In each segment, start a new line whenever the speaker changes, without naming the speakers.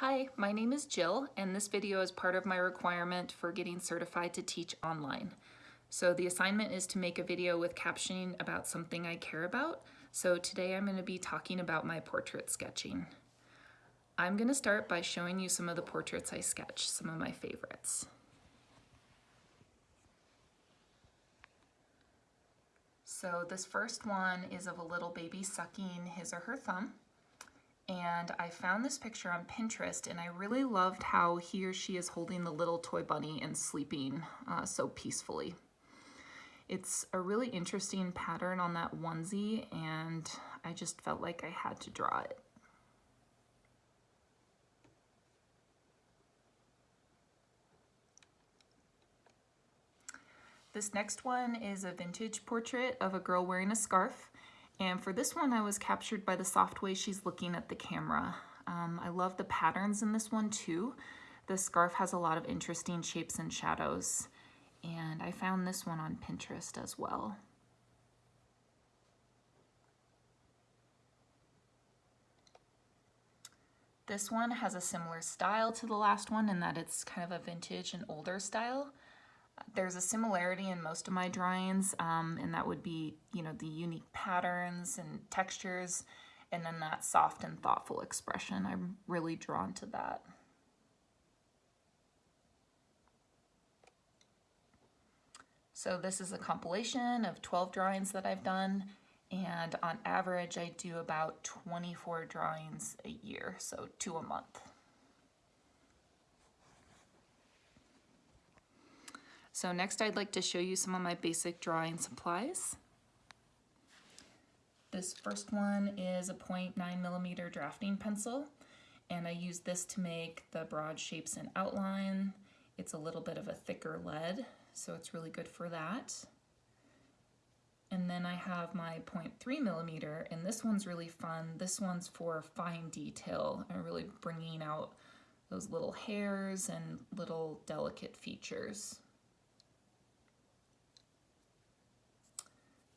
Hi, my name is Jill and this video is part of my requirement for getting certified to teach online. So the assignment is to make a video with captioning about something I care about. So today I'm going to be talking about my portrait sketching. I'm going to start by showing you some of the portraits I sketch, some of my favorites. So this first one is of a little baby sucking his or her thumb and I found this picture on Pinterest and I really loved how he or she is holding the little toy bunny and sleeping uh, so peacefully. It's a really interesting pattern on that onesie and I just felt like I had to draw it. This next one is a vintage portrait of a girl wearing a scarf. And for this one, I was captured by the soft way she's looking at the camera. Um, I love the patterns in this one too. The scarf has a lot of interesting shapes and shadows. And I found this one on Pinterest as well. This one has a similar style to the last one in that it's kind of a vintage and older style. There's a similarity in most of my drawings, um, and that would be, you know, the unique patterns and textures, and then that soft and thoughtful expression. I'm really drawn to that. So this is a compilation of 12 drawings that I've done, and on average I do about 24 drawings a year, so two a month. So next I'd like to show you some of my basic drawing supplies. This first one is a 0.9 millimeter drafting pencil and I use this to make the broad shapes and outline. It's a little bit of a thicker lead, so it's really good for that. And then I have my 0.3 millimeter, and this one's really fun. This one's for fine detail and really bringing out those little hairs and little delicate features.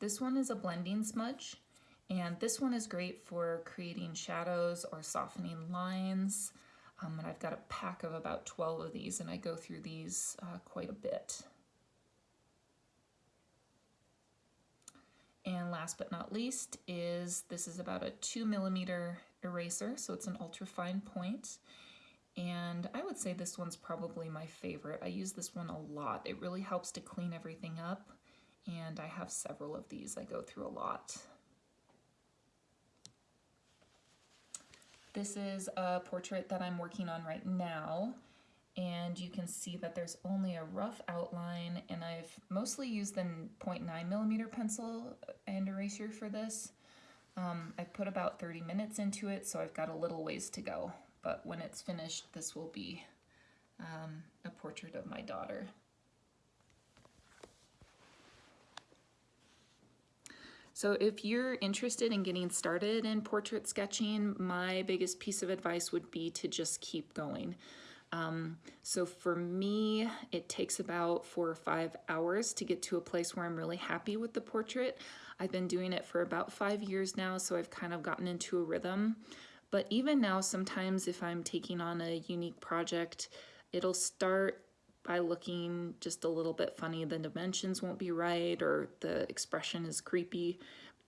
This one is a blending smudge and this one is great for creating shadows or softening lines. Um, and I've got a pack of about 12 of these and I go through these uh, quite a bit. And last but not least is, this is about a two millimeter eraser, so it's an ultra fine point. And I would say this one's probably my favorite. I use this one a lot. It really helps to clean everything up and I have several of these I go through a lot. This is a portrait that I'm working on right now and you can see that there's only a rough outline and I've mostly used the 0.9 millimeter pencil and eraser for this. Um, I've put about 30 minutes into it so I've got a little ways to go but when it's finished this will be um, a portrait of my daughter. So if you're interested in getting started in portrait sketching, my biggest piece of advice would be to just keep going. Um, so for me, it takes about four or five hours to get to a place where I'm really happy with the portrait. I've been doing it for about five years now, so I've kind of gotten into a rhythm. But even now, sometimes if I'm taking on a unique project, it'll start by looking just a little bit funny. The dimensions won't be right or the expression is creepy.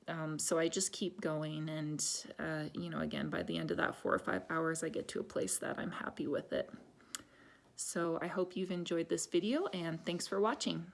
Um, so I just keep going and, uh, you know, again, by the end of that four or five hours, I get to a place that I'm happy with it. So I hope you've enjoyed this video and thanks for watching.